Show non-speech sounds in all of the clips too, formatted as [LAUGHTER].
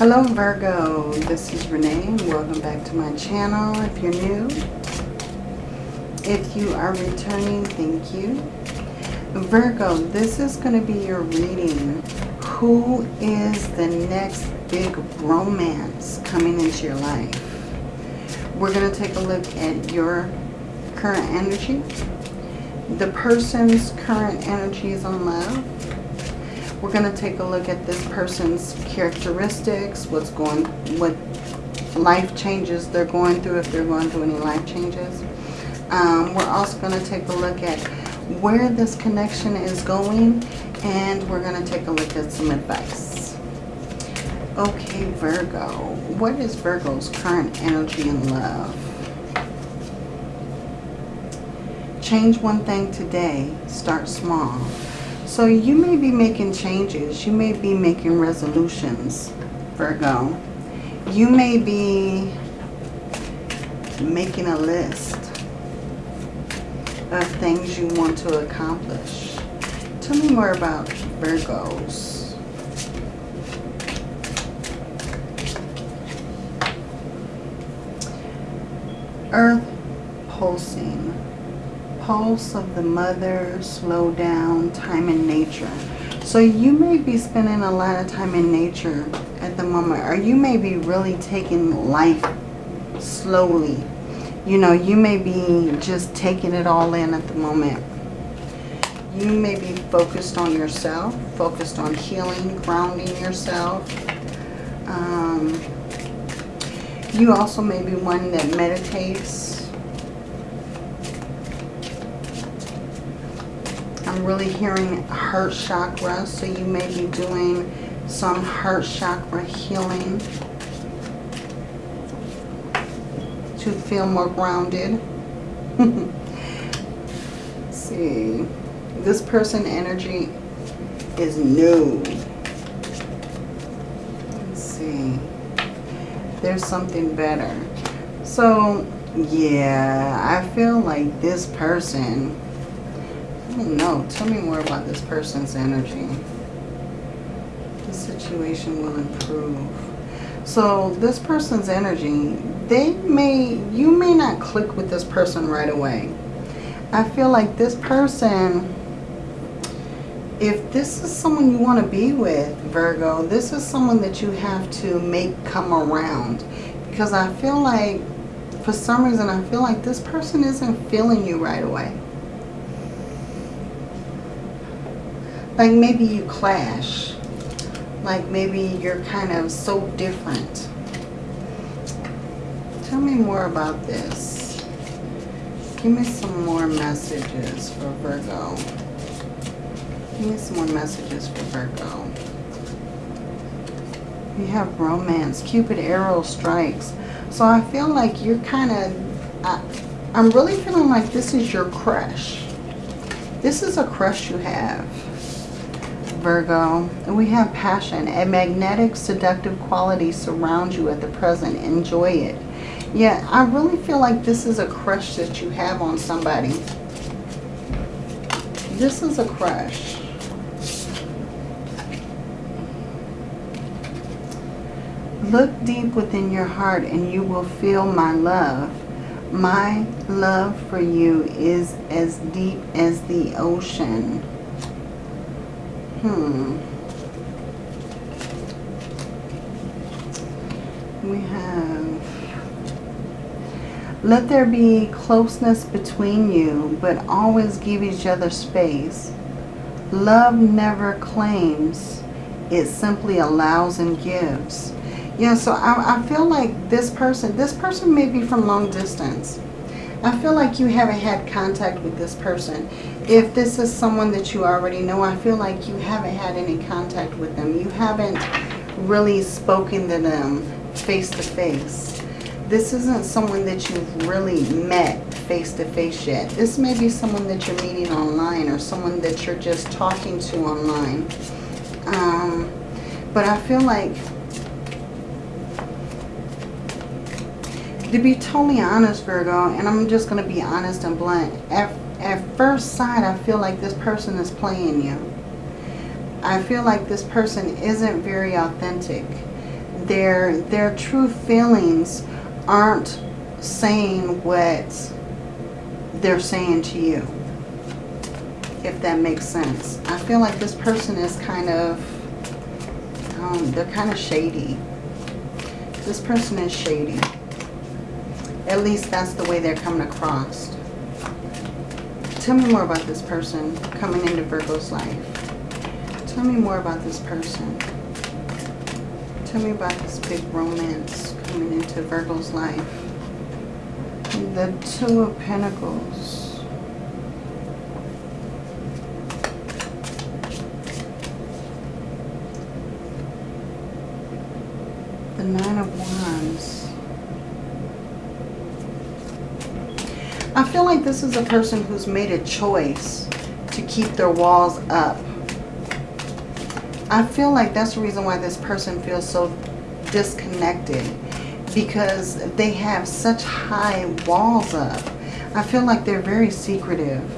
Hello Virgo, this is Renee. Welcome back to my channel if you're new. If you are returning, thank you. Virgo, this is going to be your reading. Who is the next big romance coming into your life? We're going to take a look at your current energy, the person's current energy is on love, we're going to take a look at this person's characteristics, what's going, what life changes they're going through, if they're going through any life changes. Um, we're also going to take a look at where this connection is going, and we're going to take a look at some advice. Okay, Virgo. What is Virgo's current energy in love? Change one thing today. Start small. So you may be making changes. You may be making resolutions, Virgo. You may be making a list of things you want to accomplish. Tell me more about Virgos. Earth pulsing pulse of the mother, slow down, time in nature. So you may be spending a lot of time in nature at the moment. Or you may be really taking life slowly. You know, you may be just taking it all in at the moment. You may be focused on yourself, focused on healing, grounding yourself. Um, you also may be one that meditates Really hearing heart chakra, so you may be doing some heart chakra healing to feel more grounded. [LAUGHS] see. This person energy is new. Let's see. There's something better. So, yeah, I feel like this person don't know. Tell me more about this person's energy. The situation will improve. So this person's energy, they may, you may not click with this person right away. I feel like this person, if this is someone you want to be with, Virgo, this is someone that you have to make come around. Because I feel like, for some reason, I feel like this person isn't feeling you right away. Like maybe you clash. Like maybe you're kind of so different. Tell me more about this. Give me some more messages for Virgo. Give me some more messages for Virgo. You have romance. Cupid arrow strikes. So I feel like you're kind of... I, I'm really feeling like this is your crush. This is a crush you have. Virgo. We have passion. A magnetic, seductive quality surrounds you at the present. Enjoy it. Yeah, I really feel like this is a crush that you have on somebody. This is a crush. Look deep within your heart and you will feel my love. My love for you is as deep as the ocean. Hmm. We have... Let there be closeness between you, but always give each other space. Love never claims. It simply allows and gives. Yeah, so I, I feel like this person, this person may be from long distance. I feel like you haven't had contact with this person. If this is someone that you already know, I feel like you haven't had any contact with them. You haven't really spoken to them face to face. This isn't someone that you've really met face to face yet. This may be someone that you're meeting online or someone that you're just talking to online. Um, but I feel like to be totally honest, Virgo, and I'm just going to be honest and blunt, at first sight, I feel like this person is playing you. I feel like this person isn't very authentic. their, their true feelings aren't saying what they're saying to you. If that makes sense. I feel like this person is kind of, um, they're kind of shady. This person is shady. At least that's the way they're coming across. Tell me more about this person coming into Virgo's life. Tell me more about this person. Tell me about this big romance coming into Virgo's life. The Two of Pentacles. The Nine of Wands. This is a person who's made a choice to keep their walls up. I feel like that's the reason why this person feels so disconnected because they have such high walls up. I feel like they're very secretive.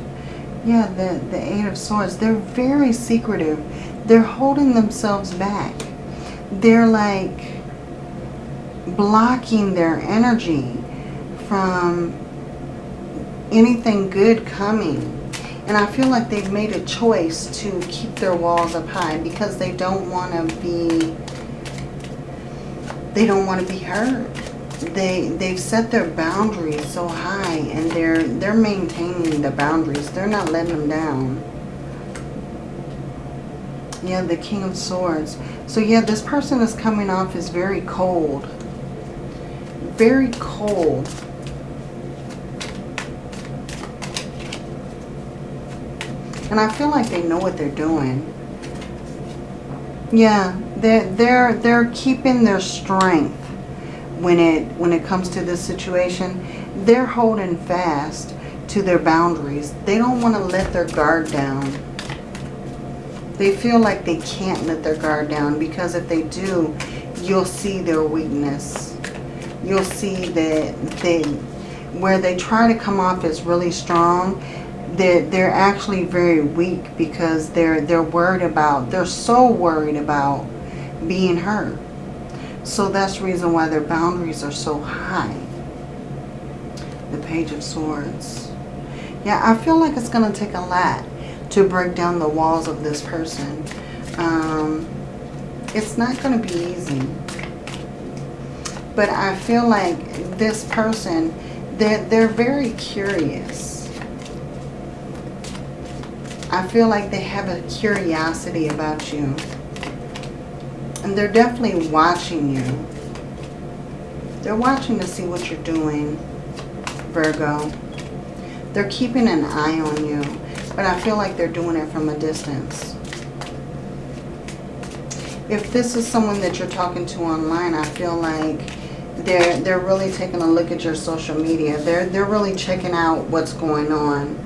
Yeah, the, the Eight of Swords, they're very secretive. They're holding themselves back. They're like blocking their energy from anything good coming. And I feel like they've made a choice to keep their walls up high because they don't want to be, they don't want to be hurt. They, they've set their boundaries so high and they're, they're maintaining the boundaries. They're not letting them down. Yeah, the King of Swords. So yeah, this person is coming off as very cold. Very cold And I feel like they know what they're doing. Yeah, they're, they're, they're keeping their strength when it, when it comes to this situation. They're holding fast to their boundaries. They don't want to let their guard down. They feel like they can't let their guard down because if they do, you'll see their weakness. You'll see that they, where they try to come off as really strong, they're, they're actually very weak because they're, they're worried about, they're so worried about being hurt. So that's the reason why their boundaries are so high. The Page of Swords. Yeah, I feel like it's going to take a lot to break down the walls of this person. Um, it's not going to be easy. But I feel like this person, they're, they're very curious I feel like they have a curiosity about you. And they're definitely watching you. They're watching to see what you're doing, Virgo. They're keeping an eye on you. But I feel like they're doing it from a distance. If this is someone that you're talking to online, I feel like they're they're really taking a look at your social media. They're they're really checking out what's going on.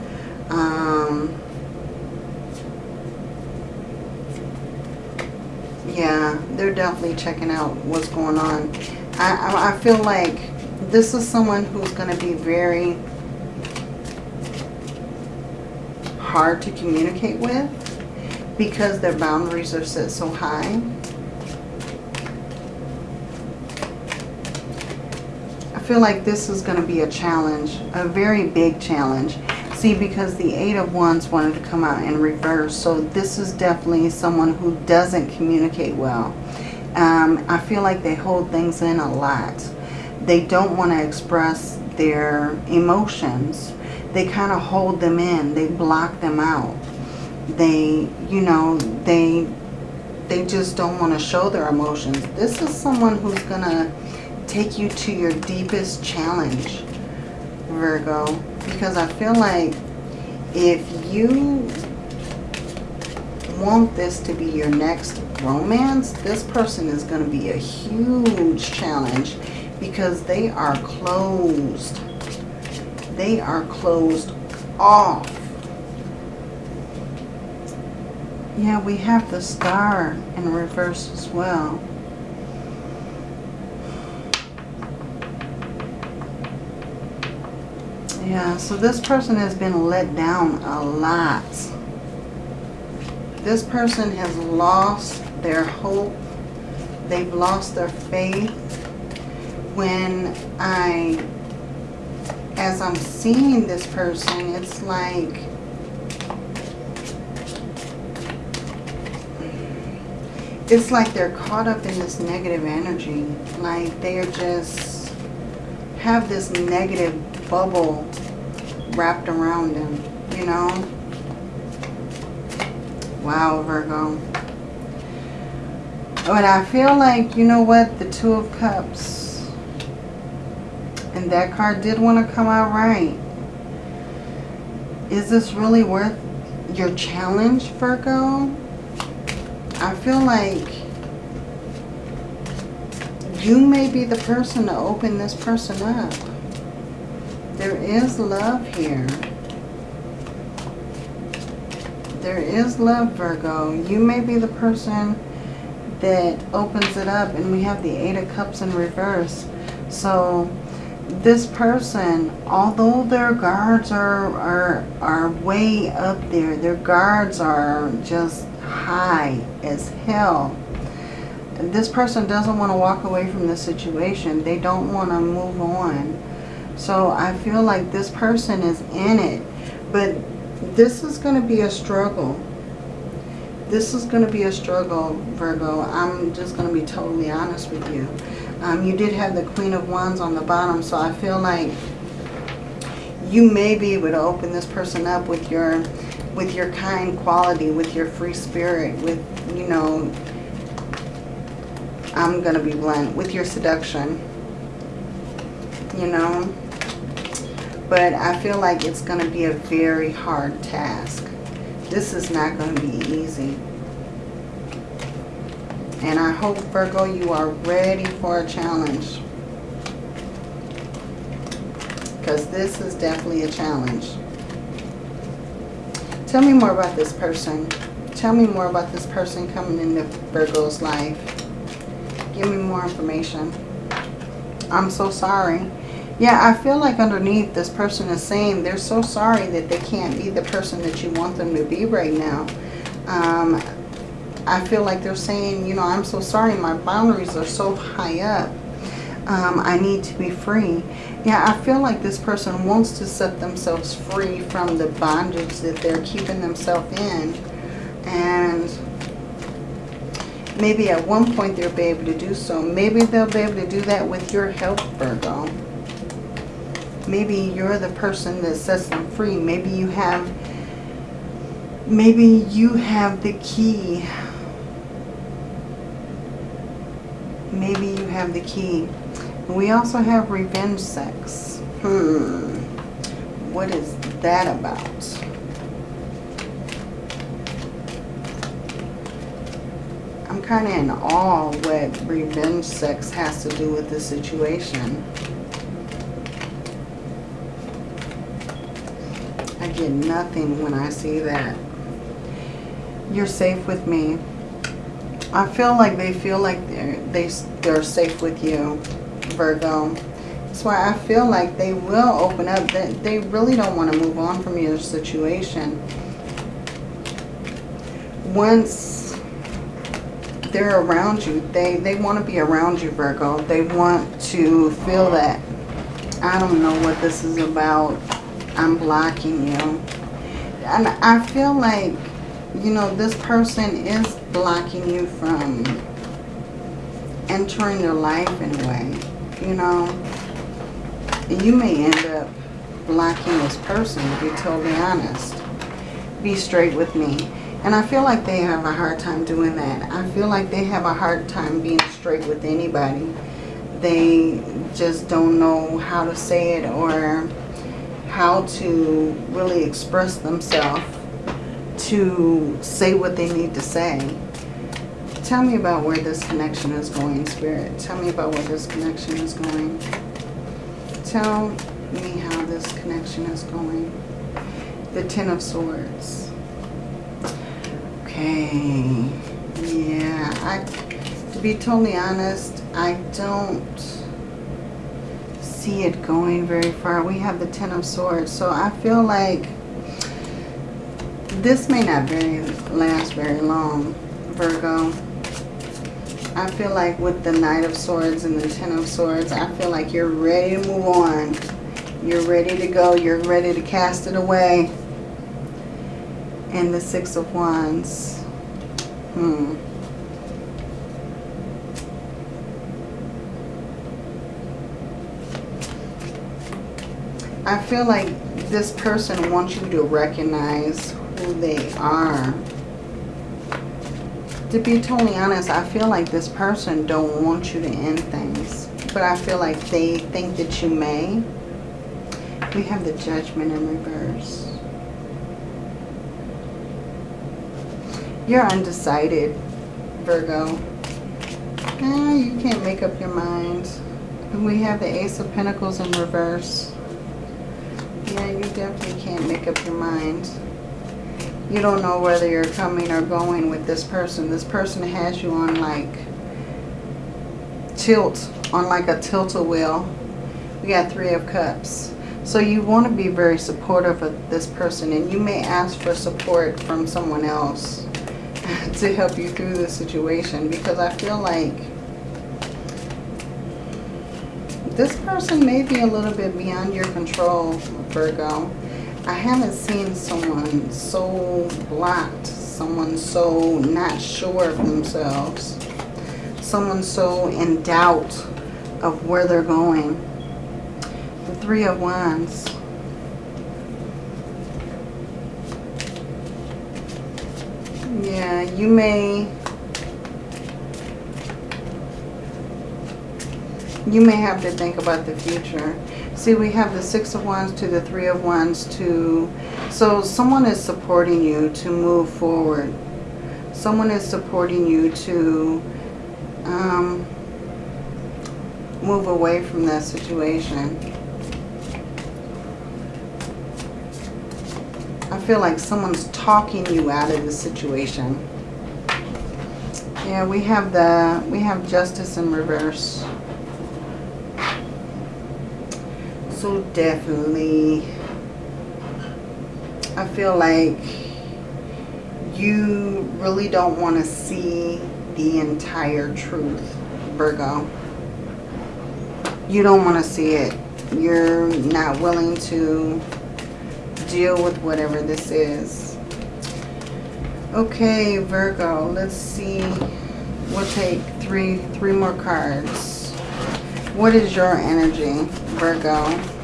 Um, yeah, they're definitely checking out what's going on. I, I feel like this is someone who's going to be very hard to communicate with because their boundaries are set so high. I feel like this is going to be a challenge, a very big challenge. See, because the Eight of Wands wanted to come out in reverse. So this is definitely someone who doesn't communicate well. Um, I feel like they hold things in a lot. They don't want to express their emotions. They kind of hold them in. They block them out. They, you know, they they just don't want to show their emotions. This is someone who's going to take you to your deepest challenge, Virgo because I feel like if you want this to be your next romance, this person is going to be a huge challenge because they are closed. They are closed off. Yeah, we have the star in reverse as well. Yeah, so this person has been let down a lot. This person has lost their hope. They've lost their faith. When I, as I'm seeing this person, it's like it's like they're caught up in this negative energy. Like they're just have this negative bubble wrapped around him, you know? Wow, Virgo. But I feel like, you know what, the Two of Cups. And that card did want to come out right. Is this really worth your challenge, Virgo? I feel like you may be the person to open this person up. There is love here. There is love, Virgo. You may be the person that opens it up. And we have the Eight of Cups in reverse. So this person, although their guards are, are, are way up there, their guards are just high as hell. This person doesn't want to walk away from the situation. They don't want to move on. So I feel like this person is in it. But this is going to be a struggle. This is going to be a struggle, Virgo. I'm just going to be totally honest with you. Um, you did have the Queen of Wands on the bottom, so I feel like you may be able to open this person up with your with your kind quality, with your free spirit, with, you know, I'm going to be blunt, with your seduction, you know. But I feel like it's going to be a very hard task. This is not going to be easy. And I hope, Virgo, you are ready for a challenge. Because this is definitely a challenge. Tell me more about this person. Tell me more about this person coming into Virgo's life. Give me more information. I'm so sorry. Yeah, I feel like underneath this person is saying they're so sorry that they can't be the person that you want them to be right now. Um, I feel like they're saying, you know, I'm so sorry. My boundaries are so high up. Um, I need to be free. Yeah, I feel like this person wants to set themselves free from the bondage that they're keeping themselves in. And maybe at one point they'll be able to do so. Maybe they'll be able to do that with your help, Virgo. Maybe you're the person that sets them free. Maybe you have, maybe you have the key. Maybe you have the key. We also have revenge sex. Hmm. What is that about? I'm kind of in awe what revenge sex has to do with the situation. Get nothing when I see that. You're safe with me. I feel like they feel like they're, they, they're safe with you. Virgo. That's why I feel like they will open up. That They really don't want to move on from your situation. Once they're around you, they, they want to be around you, Virgo. They want to feel that. I don't know what this is about. I'm blocking you. And I feel like, you know, this person is blocking you from entering your life in a way you know, you may end up blocking this person, to be totally honest. Be straight with me. And I feel like they have a hard time doing that. I feel like they have a hard time being straight with anybody. They just don't know how to say it or how to really express themselves to say what they need to say. Tell me about where this connection is going, Spirit. Tell me about where this connection is going. Tell me how this connection is going. The Ten of Swords. Okay. Yeah. I, to be totally honest, I don't see it going very far. We have the Ten of Swords. So I feel like this may not very last very long, Virgo. I feel like with the Knight of Swords and the Ten of Swords, I feel like you're ready to move on. You're ready to go. You're ready to cast it away. And the Six of Wands. Hmm. I feel like this person wants you to recognize who they are. To be totally honest, I feel like this person don't want you to end things. But I feel like they think that you may. We have the judgment in reverse. You're undecided, Virgo. Eh, you can't make up your mind. We have the Ace of Pentacles in reverse. Yeah, you definitely can't make up your mind. You don't know whether you're coming or going with this person. This person has you on like tilt, on like a tilt-a-wheel. We got Three of Cups. So you want to be very supportive of this person and you may ask for support from someone else [LAUGHS] to help you through the situation because I feel like this person may be a little bit beyond your control, Virgo. I haven't seen someone so blocked, someone so not sure of themselves, someone so in doubt of where they're going. The Three of Wands. Yeah, you may you may have to think about the future. See, we have the Six of Wands to the Three of Wands to... So someone is supporting you to move forward. Someone is supporting you to um, move away from that situation. I feel like someone's talking you out of the situation. Yeah, we have the we have justice in reverse. Definitely, I feel like you really don't want to see the entire truth, Virgo. You don't want to see it. You're not willing to deal with whatever this is. Okay, Virgo, let's see. We'll take three, three more cards. What is your energy, Virgo?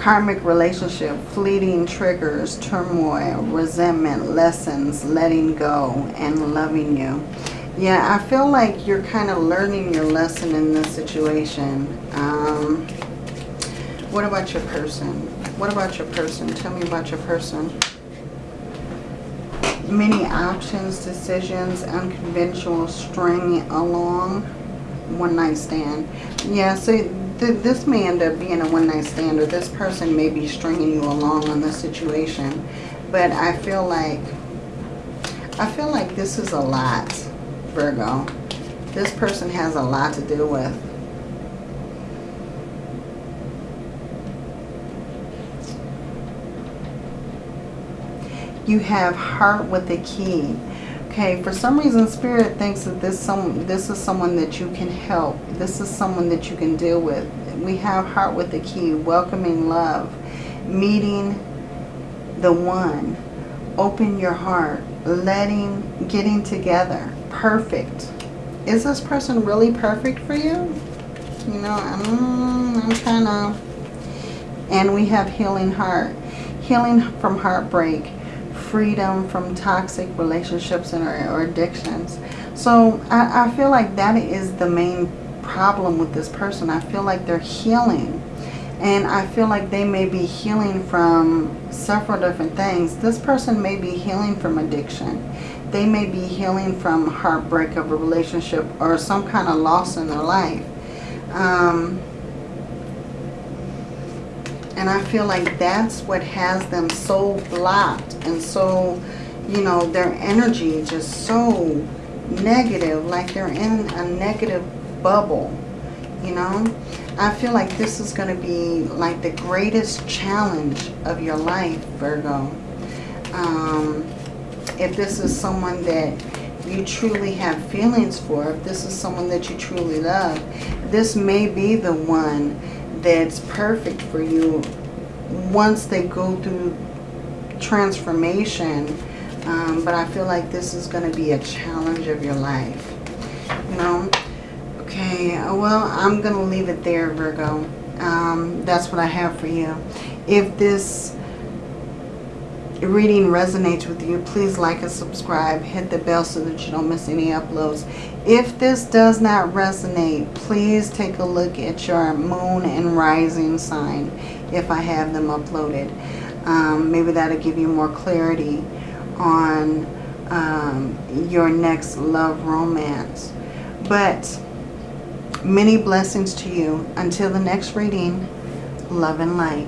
Karmic relationship, fleeting triggers, turmoil, resentment, lessons, letting go, and loving you. Yeah, I feel like you're kind of learning your lesson in this situation. Um, what about your person? What about your person? Tell me about your person. Many options, decisions, unconventional, string along, one night stand. Yeah, so th this may end up being a one-night stand or this person may be stringing you along on the situation. But I feel like, I feel like this is a lot, Virgo. This person has a lot to deal with. You have heart with a key. Okay, for some reason Spirit thinks that this some this is someone that you can help. This is someone that you can deal with. We have heart with the key, welcoming love, meeting the one, open your heart, letting, getting together. Perfect. Is this person really perfect for you? You know, I'm, I'm. And we have healing heart. Healing from heartbreak freedom from toxic relationships and or, or addictions. So I, I feel like that is the main problem with this person. I feel like they're healing. And I feel like they may be healing from several different things. This person may be healing from addiction. They may be healing from heartbreak of a relationship or some kind of loss in their life. Um, and I feel like that's what has them so blocked and so, you know, their energy just so negative, like they're in a negative bubble, you know. I feel like this is going to be like the greatest challenge of your life, Virgo. Um, if this is someone that you truly have feelings for, if this is someone that you truly love, this may be the one that's perfect for you once they go through transformation. Um, but I feel like this is going to be a challenge of your life. You know? Okay, well, I'm going to leave it there, Virgo. Um, that's what I have for you. If this reading resonates with you, please like and subscribe. Hit the bell so that you don't miss any uploads. If this does not resonate, please take a look at your moon and rising sign if I have them uploaded. Um, maybe that'll give you more clarity on um, your next love romance. But many blessings to you. Until the next reading, love and light.